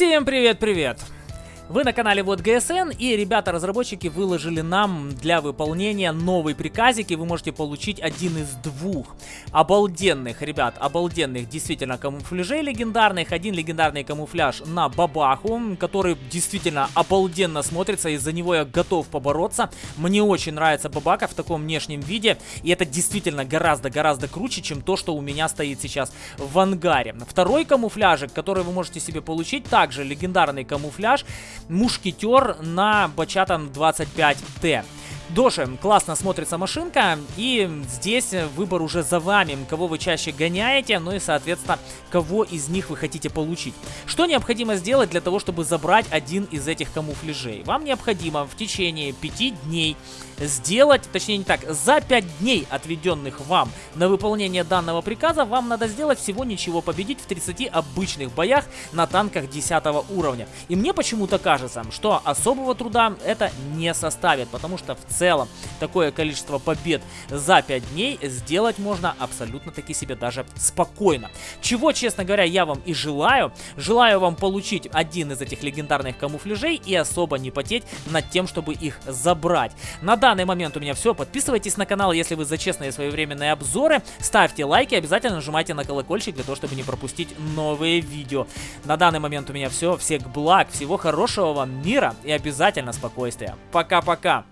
Всем привет-привет! Вы на канале Вот ГСН и ребята-разработчики выложили нам для выполнения новый приказик и вы можете получить один из двух обалденных, ребят, обалденных действительно камуфляжей легендарных. Один легендарный камуфляж на бабаху, который действительно обалденно смотрится, из-за него я готов побороться. Мне очень нравится бабака в таком внешнем виде и это действительно гораздо-гораздо круче, чем то, что у меня стоит сейчас в ангаре. Второй камуфляжик, который вы можете себе получить, также легендарный камуфляж мушкетер на Бачатан 25Т. Доши, классно смотрится машинка, и здесь выбор уже за вами, кого вы чаще гоняете, ну и, соответственно, кого из них вы хотите получить. Что необходимо сделать для того, чтобы забрать один из этих камуфляжей? Вам необходимо в течение 5 дней сделать, точнее не так, за 5 дней, отведенных вам на выполнение данного приказа, вам надо сделать всего ничего, победить в 30 обычных боях на танках 10 уровня. И мне почему-то кажется, что особого труда это не составит, потому что в целом такое количество побед за 5 дней сделать можно абсолютно таки себе даже спокойно. Чего, честно говоря, я вам и желаю. Желаю вам получить один из этих легендарных камуфляжей и особо не потеть над тем, чтобы их забрать. На данный момент у меня все. Подписывайтесь на канал, если вы за честные своевременные обзоры. Ставьте лайки, обязательно нажимайте на колокольчик для того, чтобы не пропустить новые видео. На данный момент у меня все. Всех благ, всего хорошего вам мира и обязательно спокойствия. Пока-пока.